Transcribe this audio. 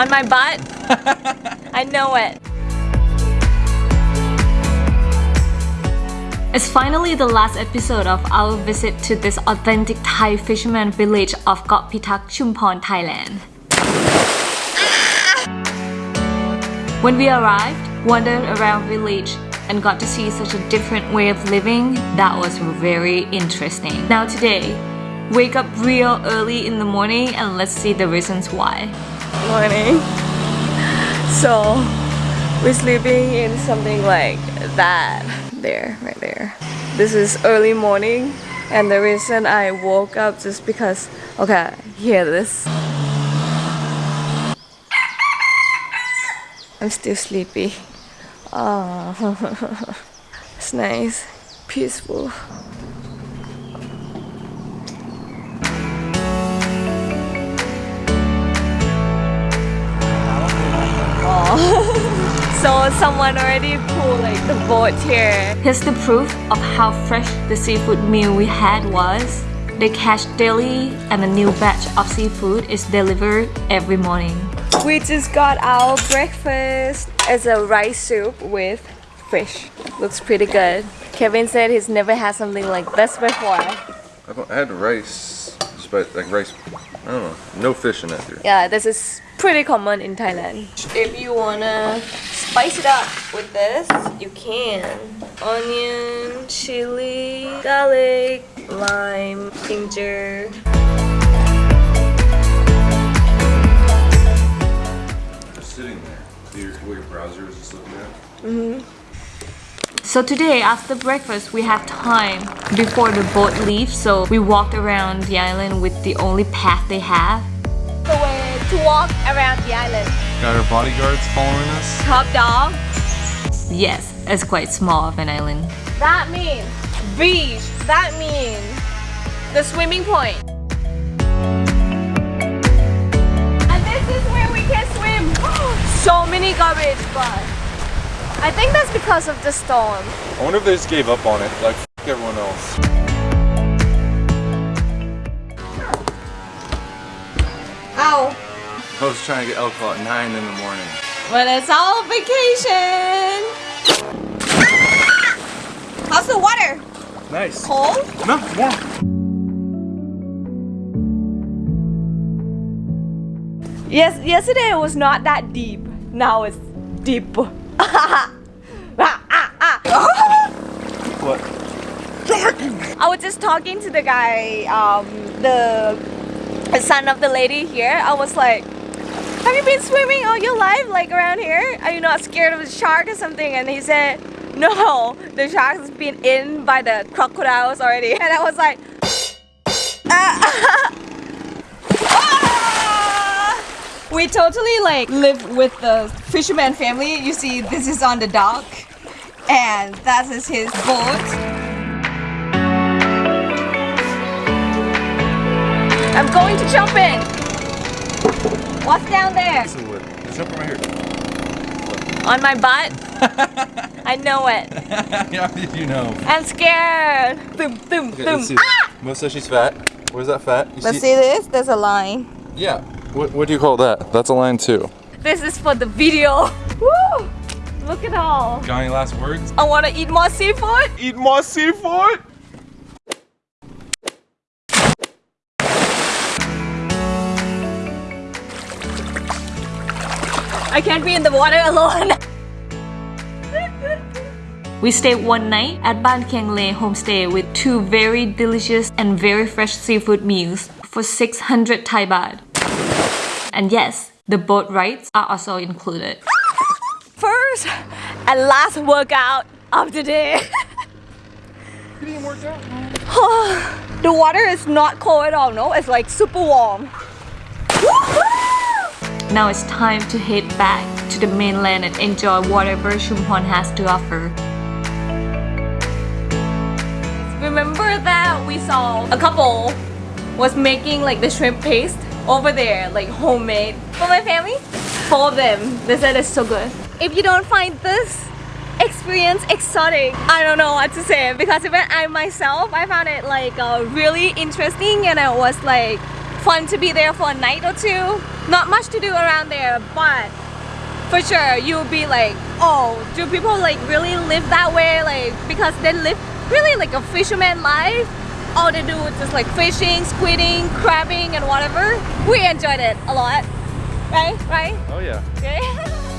On my butt? I know it. It's finally the last episode of our visit to this authentic Thai fisherman village of Koh Pitak, Chumpon, Thailand. Ah! When we arrived, wandered around village and got to see such a different way of living, that was very interesting. Now today, wake up real early in the morning and let's see the reasons why. Morning. So, we're sleeping in something like that. There, right there. This is early morning and the reason I woke up just because, okay, hear this. I'm still sleepy. Oh, it's nice, peaceful. So someone already pulled like the boat here. Here's the proof of how fresh the seafood meal we had was. They catch daily and a new batch of seafood is delivered every morning. We just got our breakfast. It's a rice soup with fish. Looks pretty good. Kevin said he's never had something like this before. I've had rice, but like rice, I don't know, no fish in it. Dude. Yeah, this is pretty common in Thailand. If you wanna spice it up with this, you can. Onion, chili, garlic, lime, ginger. Just sitting there. Your, what your browser is just looking at. Mm hmm So today after breakfast we have time before the boat leaves so we walked around the island with the only path they have. The way to walk around the island. Got our bodyguards following us. Top dog. Yes, it's quite small of an island. That means beach. That means the swimming point. And this is where we can swim. so many garbage, but I think that's because of the storm. I wonder if they just gave up on it, like everyone else. Ow. I was trying to get alcohol at 9 in the morning. But it's all vacation. How's the water? Nice. Cold? No, warm. Yes, yesterday it was not that deep. Now it's deep. What? I was just talking to the guy, um, the son of the lady here. I was like, have you been swimming all your life, like around here? Are you not scared of a shark or something? And he said, no, the shark has been in by the crocodiles already. And I was like, ah. we totally like live with the fisherman family. You see, this is on the dock, and that is his boat. I'm going to jump in. What's down there? Piece of wood. Jump right here. On my butt? I know it. yeah, you know. I'm scared. Boom, boom, Okay, boom. let's see. Ah! Mo says she's fat. Where's that fat? You Let's see this. There's a line. Yeah. What, what do you call that? That's a line too. This is for the video. Woo! Look at all. Got any last words? I want to eat more seafood. Eat more seafood! I can't be in the water alone. we stayed one night at Ban Kiang Le homestay with two very delicious and very fresh seafood meals for 600 Thai baht. And yes, the boat rides are also included. First and last workout of the day. You didn't work out? the water is not cold at all, no? It's like super warm. Now it's time to head back to the mainland and enjoy whatever Chumpon has to offer. Remember that we saw a couple was making like the shrimp paste over there, like homemade. For my family, four of them. They said it's so good. If you don't find this experience exotic, I don't know what to say because even I myself, I found it like uh, really interesting and it was like fun to be there for a night or two. Not much to do around there, but for sure you'll be like, oh, do people like really live that way? Like because they live really like a fisherman life. All they do is just like fishing, squidding, crabbing, and whatever. We enjoyed it a lot, right? Right? Oh yeah. Okay.